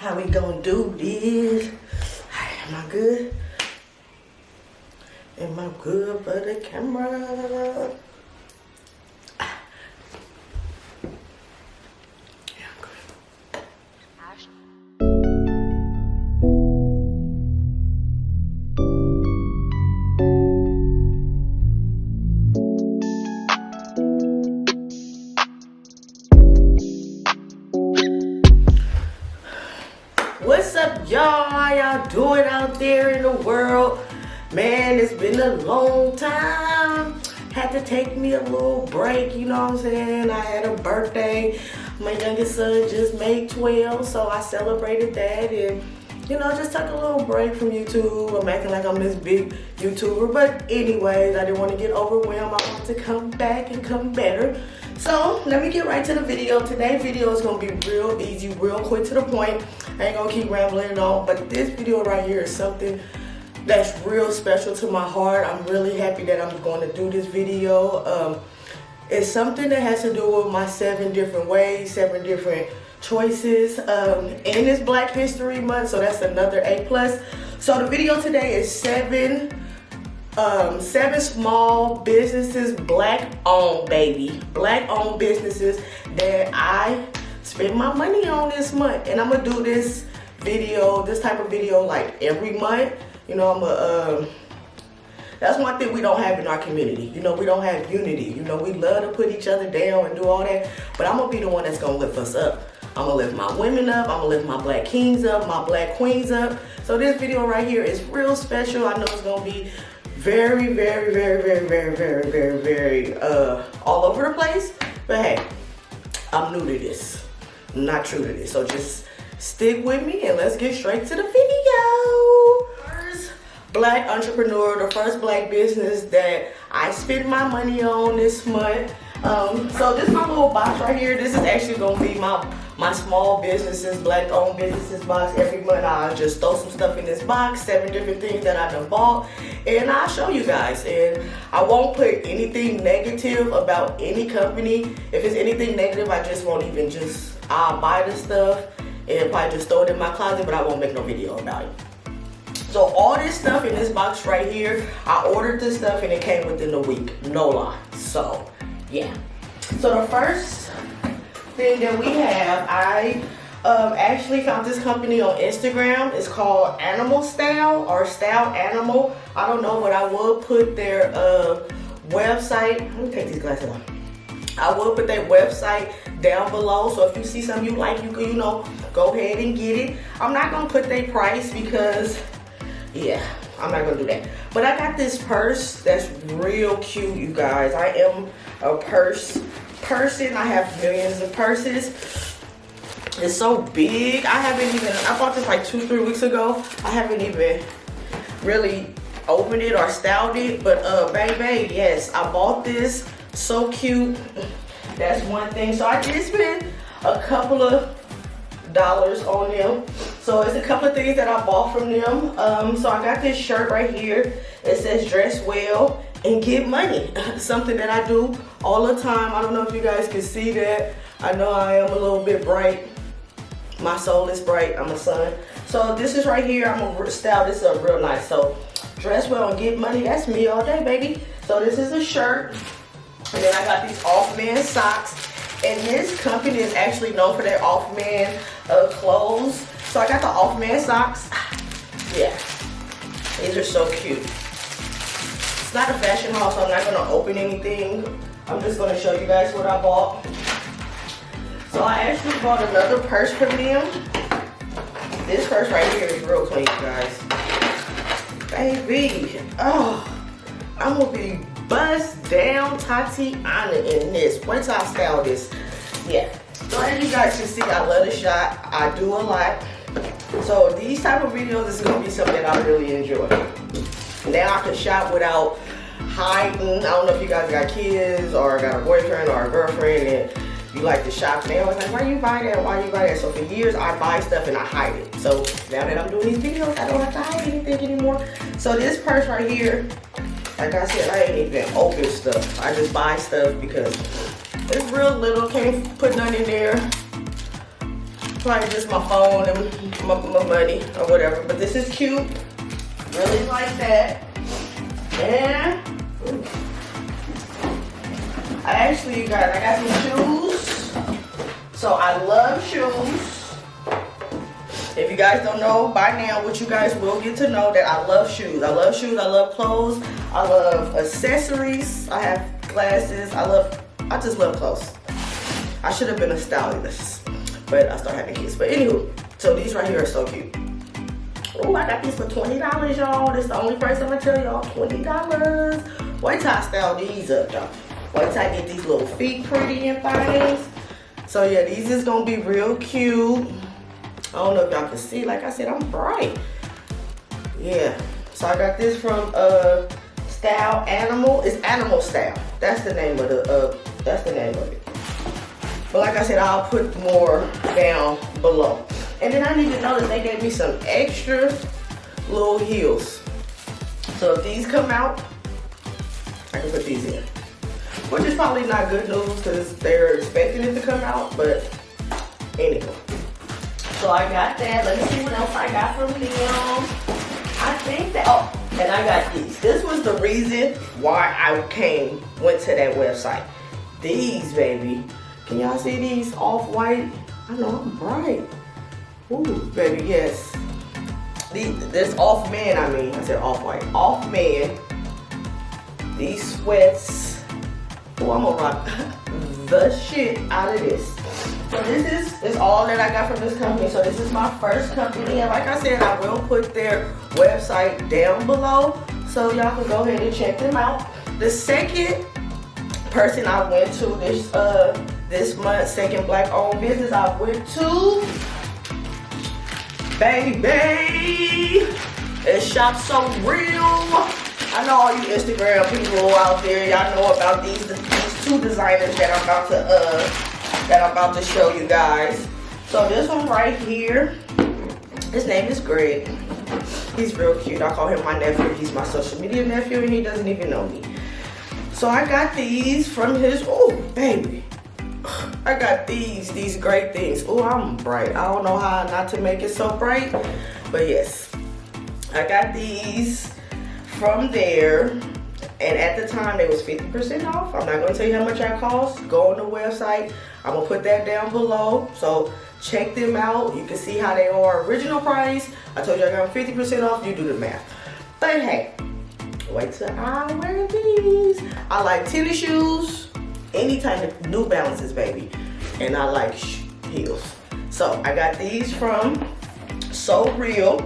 How we gonna do this? Am I good? Am I good for the camera? World? Man, it's been a long time. Had to take me a little break, you know what I'm saying? I had a birthday. My youngest son just made 12, so I celebrated that and you know, just took a little break from YouTube. I'm acting like I'm this big YouTuber. But anyways, I didn't want to get overwhelmed. I want to come back and come better. So let me get right to the video. Today's video is going to be real easy, real quick to the point. I ain't going to keep rambling on. But this video right here is something that's real special to my heart. I'm really happy that I'm going to do this video. Um, it's something that has to do with my seven different ways, seven different choices. Um, and it's black history month so that's another a plus. So the video today is seven um, seven small businesses black owned baby. Black owned businesses that i spend my money on this month. And i'm gonna do this video this type of video like every month you know i'm a um, that's one thing we don't have in our community. You know, we don't have unity. You know, we love to put each other down and do all that. But I'm to be the one that's to lift us up. I'm to lift my women up. I'm to lift my black kings up, my black queens up. So this video right here is real special. I know it's to be very, very, very, very, very, very, very, very uh, all over the place. But hey, I'm new to this. I'm not true to this. So just stick with me and let's get straight to the video. Black entrepreneur, the first black business that I spend my money on this month. Um, so this is my little box right here. This is actually gonna be my my small businesses, black owned businesses box. Every month I just throw some stuff in this box, seven different things that I done bought, and I'll show you guys. And I won't put anything negative about any company. If it's anything negative, I just won't even just, I'll buy the stuff and probably just throw it in my closet, but I won't make no video about it. So all this stuff in this box right here, I ordered this stuff and it came within a week, no lie. So yeah. So the first thing that we have, I um, actually found this company on Instagram. It's called Animal Style or Style Animal. I don't know, but I will put their uh, website. Let me take these glasses off. I will put their website down below. So if you see something you like, you can, you know, go ahead and get it. I'm not gonna put their price because, yeah, I'm not gonna do that. But I got this purse that's real cute, you guys. I am a purse person. I have millions of purses. It's so big. I haven't even, I bought this like two, three weeks ago. I haven't even really opened it or styled it. But uh, baby, yes, I bought this. So cute. That's one thing. So I did spend a couple of dollars on them. So it's a couple of things that I bought from them. Um, so I got this shirt right here. It says dress well and get money. Something that I do all the time. I don't know if you guys can see that. I know I am a little bit bright. My soul is bright. I'm a sun. So this is right here. I'm gonna style this up real nice. So dress well and get money. That's me all day, baby. So this is a shirt. And then I got these off-man socks. And this company is actually known for their off-man uh, clothes. So I got the off-man socks. Yeah, these are so cute. It's not a fashion haul, so I'm not gonna open anything. I'm just gonna show you guys what I bought. So I actually bought another purse from them. This purse right here is real clean, guys. Baby, oh, I'm gonna be bust down Tatiana in this. Once I style this, yeah. So as you guys can see, I love the shot. I do a lot. So these type of videos is gonna be something I really enjoy. Now I can shop without hiding. I don't know if you guys got kids or got a boyfriend or a girlfriend and you like to shop. They always like, why you buy that? Why you buy that? So for years I buy stuff and I hide it. So now that I'm doing these videos, I don't have to hide anything anymore. So this purse right here, like I said, I ain't even open stuff. I just buy stuff because it's real little. Can't put none in there. Probably just my phone and my, my money or whatever. But this is cute. Really like that. And I actually, guys, I got some shoes. So I love shoes. If you guys don't know by now, what you guys will get to know that I love shoes. I love shoes, I love clothes, I love accessories, I have glasses, I love, I just love clothes. I should have been a stylist, but I started having kids. But anywho, so these right here are so cute. Oh, I got these for $20, y'all. This is the only price I'm gonna tell y'all, $20. Wait till I style these up, y'all. Wait till I get these little feet pretty and things. So yeah, these is gonna be real cute. I don't know if y'all can see. Like I said, I'm bright. Yeah. So I got this from uh Style Animal. It's Animal Style. That's the name of the uh that's the name of it. But like I said, I'll put more down below. And then I need to notice they gave me some extra little heels. So if these come out, I can put these in. Which is probably not good news because they're expecting it to come out, but anyway. So I got that. Let me see what else I got from them. I think that, oh, and I got these. This was the reason why I came, went to that website. These, baby. Can y'all see these off-white? I know I'm bright. Ooh, baby, yes. These, this off man, I mean, I said off-white. Off man. These sweats. Oh, I'm gonna rock the shit out of this. So this is, is all that I got from this company. So this is my first company. And like I said, I will put their website down below. So y'all can go ahead and check them out. The second person I went to this uh this month, second black owned business I went to, baby, it's Shop So Real. I know all you Instagram people out there, y'all know about these, these two designers that I'm about to uh that I'm about to show you guys. So this one right here, his name is Greg. He's real cute. I call him my nephew. He's my social media nephew and he doesn't even know me. So I got these from his, oh baby. I got these, these great things. Oh, I'm bright. I don't know how not to make it so bright, but yes. I got these from there and at the time, they was 50% off. I'm not gonna tell you how much that cost. Go on the website. I'm gonna put that down below. So check them out. You can see how they are original price. I told you I got 50% off. You do the math. But hey, wait till I wear these. I like tennis shoes, any type of New Balances, baby. And I like heels. So I got these from So Real.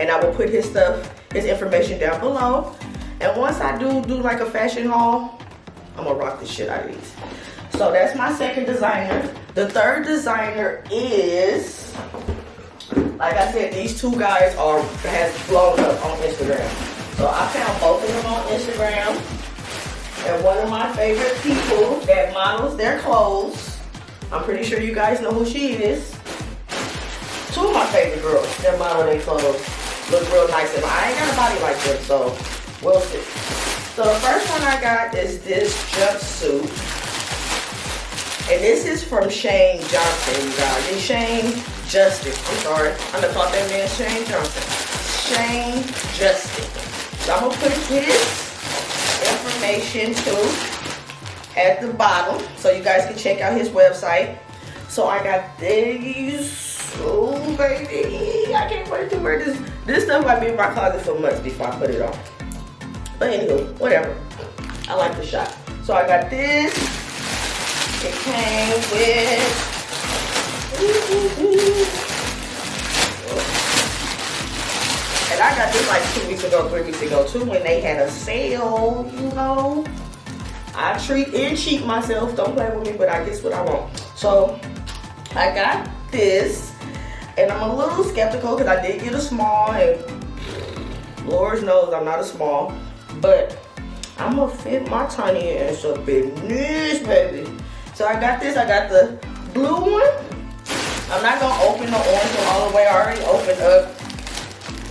And I will put his stuff, his information down below. And once I do do like a fashion haul, I'm gonna rock the shit out of these. So that's my second designer. The third designer is, like I said, these two guys are has blown up on Instagram. So I found both of them on Instagram. And one of my favorite people that models their clothes. I'm pretty sure you guys know who she is. Two of my favorite girls that model their clothes look real nice. And I ain't got a body like them, so We'll see. So the first one I got is this jumpsuit. And this is from Shane Johnson, you guys. It's Shane Justin. I'm sorry. I'm gonna call that man Shane Johnson. Shane Justin. So I'm gonna put his information too at the bottom so you guys can check out his website. So I got these. Oh baby, I can't wait to wear this. This stuff might be in my closet for months before I put it on. But anywho, whatever. I like the shot. So I got this. It came with and I got this like two weeks ago, three weeks ago too, when they had a sale, you know. I treat and cheat myself. Don't play with me, but I guess what I want. So I got this, and I'm a little skeptical because I did get a small, and Lord knows I'm not a small. But I'm gonna fit my tiny ass up in this, baby. So I got this, I got the blue one. I'm not gonna open the orange one all the way. I already opened up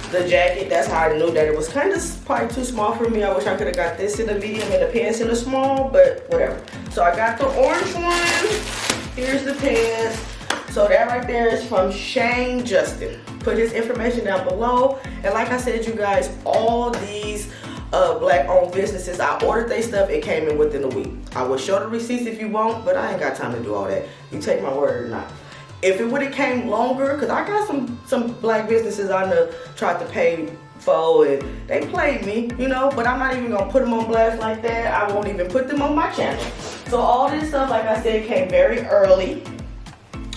the jacket. That's how I knew that it was kind of probably too small for me. I wish I could have got this in a medium and the pants in a small, but whatever. So I got the orange one. Here's the pants. So that right there is from Shane Justin. Put his information down below. And like I said, you guys, all these uh, black owned businesses, I ordered their stuff, it came in within a week. I will show the receipts if you want, but I ain't got time to do all that. You take my word or not. If it would have came longer, because I got some, some black businesses I know tried to pay for and they played me, you know, but I'm not even gonna put them on blast like that. I won't even put them on my channel. So all this stuff, like I said, came very early,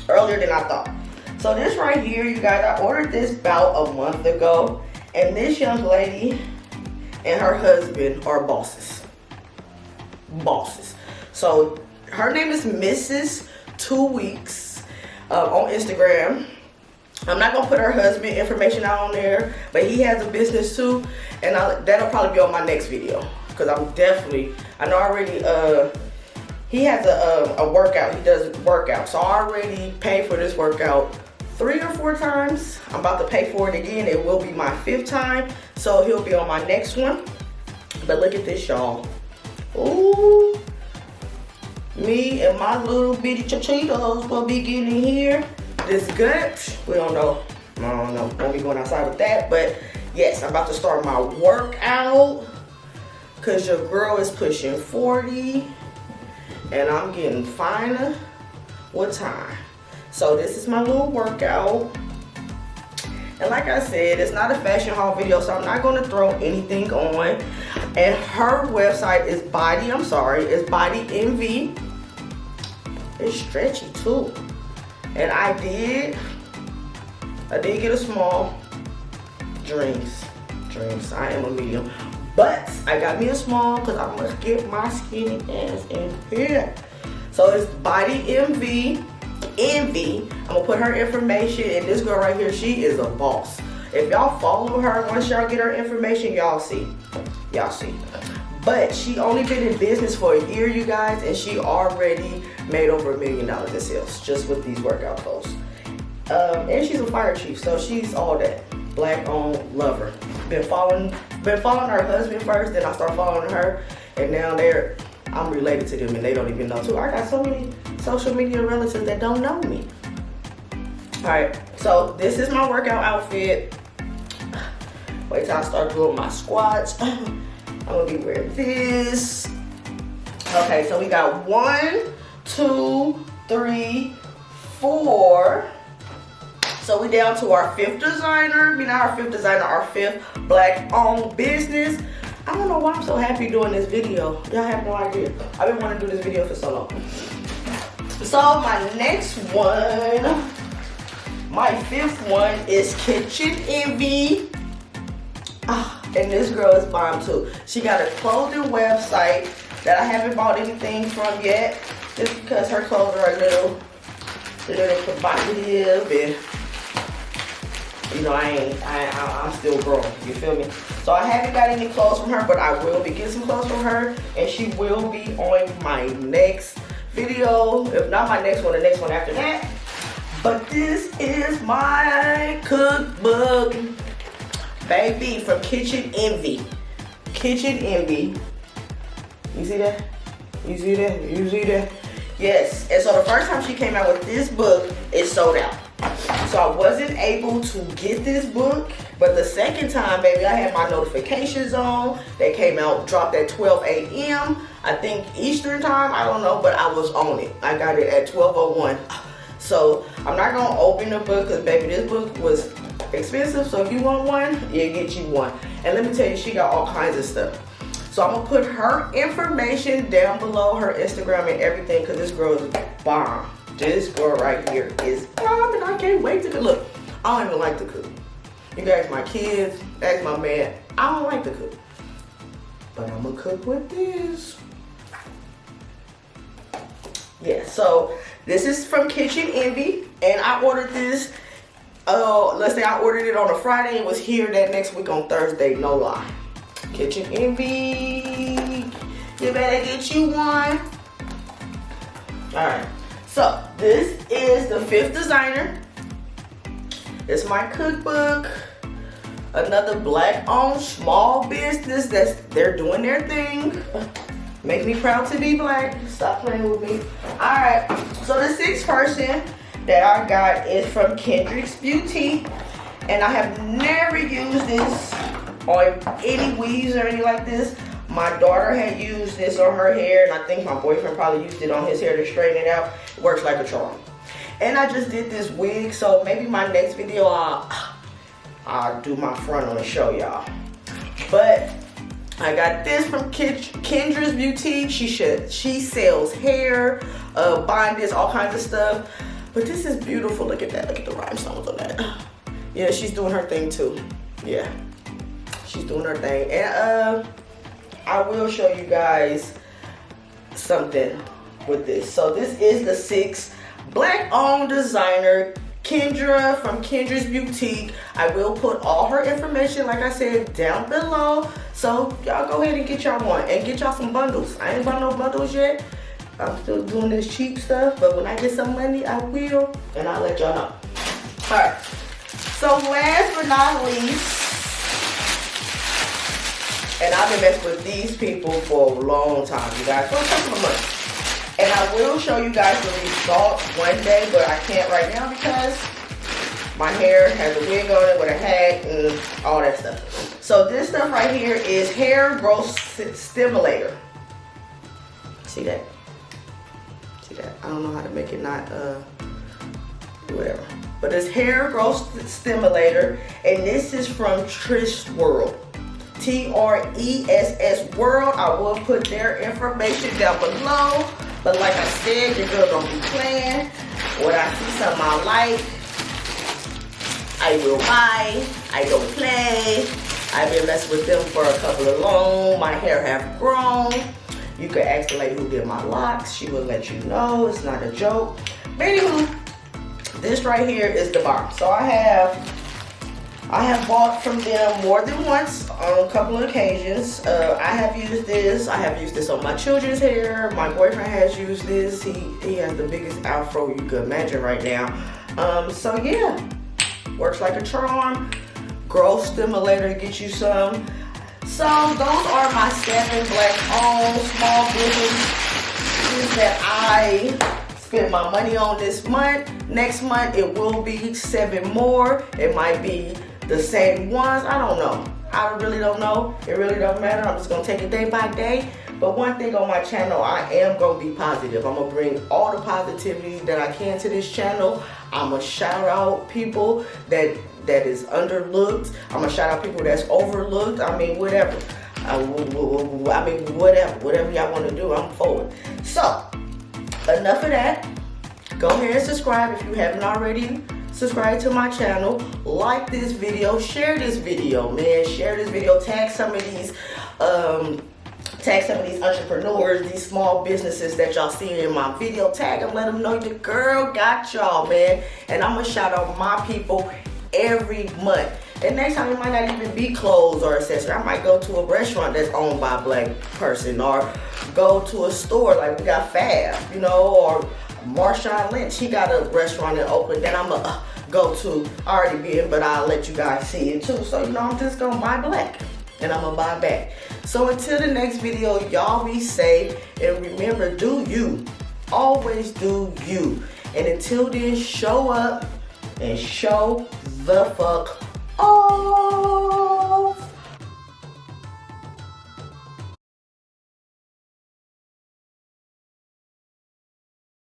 earlier than I thought. So this right here, you guys, I ordered this about a month ago, and this young lady and her husband are bosses. Bosses. So her name is Mrs. Two Weeks uh, on Instagram. I'm not gonna put her husband information out on there, but he has a business too, and I'll, that'll probably be on my next video because I'm definitely I know already. Uh, he has a, a, a workout. He does workout, so I already paid for this workout three or four times. I'm about to pay for it again. It will be my fifth time, so he'll be on my next one. But look at this, y'all. Ooh, me and my little bitty chachitos will be getting here this gut. We don't know. I don't know. Won't be going outside with that. But yes, I'm about to start my workout. Cause your girl is pushing 40 and I'm getting finer with time. So this is my little workout. And like I said, it's not a fashion haul video, so I'm not gonna throw anything on. And her website is Body, I'm sorry, it's Body Envy. It's stretchy too. And I did, I did get a small. Dreams, dreams. I am a medium. But I got me a small because I'm gonna get my skinny ass in here. So it's Body Envy, Envy. I'm gonna put her information and this girl right here, she is a boss. If y'all follow her, once y'all get her information, y'all see. Y'all see. But she only been in business for a year, you guys, and she already made over a million dollars in sales just with these workout clothes. Um, and she's a fire chief, so she's all that. Black owned lover. Been following, been following her husband first, then I start following her, and now they're, I'm related to them, and they don't even know too. I got so many social media relatives that don't know me. All right, so this is my workout outfit. Wait till I start doing my squats. I'm gonna be wearing this. Okay, so we got one, two, three, four. So we down to our fifth designer. I mean, our fifth designer, our fifth black owned business. I don't know why I'm so happy doing this video. Y'all have no idea. I've been wanting to do this video for so long. So my next one, my fifth one is Kitchen Envy. Ah, and this girl is bomb too. She got a clothing website that I haven't bought anything from yet. Just because her clothes are a little, a little provocative and you know, I ain't, I, I, am still growing, you feel me? So I haven't got any clothes from her, but I will be getting some clothes from her, and she will be on my next video, if not my next one, the next one after that. But this is my cookbook baby from Kitchen Envy. Kitchen Envy. You see that? You see that? You see that? Yes. And so the first time she came out with this book, it sold out. So I wasn't able to get this book. But the second time, baby, I had my notifications on. They came out, dropped at 12 a.m. I think Eastern time, I don't know, but I was on it. I got it at 12.01. So I'm not gonna open the book because baby, this book was expensive. So if you want one, yeah, get you one. And let me tell you, she got all kinds of stuff. So I'm gonna put her information down below, her Instagram and everything, because this girl is bomb. This girl right here is and I can't wait to cook. Look, I don't even like to cook. You guys, my kids, ask my man, I don't like to cook. But I'm gonna cook with this. Yeah, so this is from Kitchen Envy, and I ordered this uh, let's say I ordered it on a Friday and was here that next week on Thursday, no lie. Kitchen Envy, you better get you one. All right, so this is the fifth designer. It's my cookbook. Another black owned small business that's they're doing their thing. Make me proud to be black. Stop playing with me. All right, so the sixth person that I got is from Kendrick's Beauty. And I have never used this on any weaves or anything like this. My daughter had used this on her hair, and I think my boyfriend probably used it on his hair to straighten it out. It works like a charm. And I just did this wig, so maybe my next video I'll, I'll do my front on the show y'all. But I got this from Kendra's Boutique. She should she sells hair, uh, bondage, all kinds of stuff. But this is beautiful. Look at that. Look at the rhinestones on that. Yeah, she's doing her thing too. Yeah, she's doing her thing. And uh, I will show you guys something with this. So this is the six black owned designer Kendra from Kendra's Boutique. I will put all her information, like I said, down below. So y'all go ahead and get y'all one and get y'all some bundles. I ain't bought no bundles yet. I'm still doing this cheap stuff, but when I get some money, I will, and I'll let y'all know. All right. So last but not least, and I've been messing with these people for a long time, you guys, for a couple of months. And I will show you guys the results one day, but I can't right now because my hair has a wig on it with a hat and all that stuff. So this stuff right here is hair growth stimulator. See that? See that? I don't know how to make it not, uh, whatever. But it's hair growth stimulator, and this is from Tress World. T-R-E-S-S World. I will put their information down below. But like I said, your girl don't be playing. When I see something I like, I will buy. I don't play. I've been messing with them for a couple of long. My hair have grown. You can ask the lady who did my locks. She will let you know. It's not a joke. But anywho, this right here is the bar. So I have I have bought from them more than once on a couple of occasions. Uh, I have used this. I have used this on my children's hair. My boyfriend has used this. He, he has the biggest afro you could imagine right now. Um, so yeah, works like a charm. Growth stimulator to get you some. So those are my seven black owned small businesses that I spent my money on this month. Next month it will be seven more. It might be the same ones. I don't know. I really don't know. It really don't matter. I'm just gonna take it day by day. But one thing on my channel, I am gonna be positive. I'm gonna bring all the positivity that I can to this channel. I'm gonna shout out people that that is underlooked. I'm gonna shout out people that's overlooked. I mean, whatever. I, I mean, whatever. Whatever y'all wanna do, I'm forward. So, enough of that. Go ahead and subscribe if you haven't already subscribe to my channel, like this video, share this video, man. Share this video, tag some of these, um, tag some of these entrepreneurs, these small businesses that y'all see in my video. Tag them, let them know your girl got y'all, man. And I'm gonna shout out my people every month. And next time it might not even be clothes or accessory. I might go to a restaurant that's owned by a black person or go to a store like we got Fab, you know, or Marshawn Lynch, he got a restaurant in Oakland that I'm going to uh, go to. Already been, but I'll let you guys see it too. So, you know, I'm just going to buy black and I'm going to buy back. So until the next video, y'all be safe. And remember, do you. Always do you. And until then, show up and show the fuck off.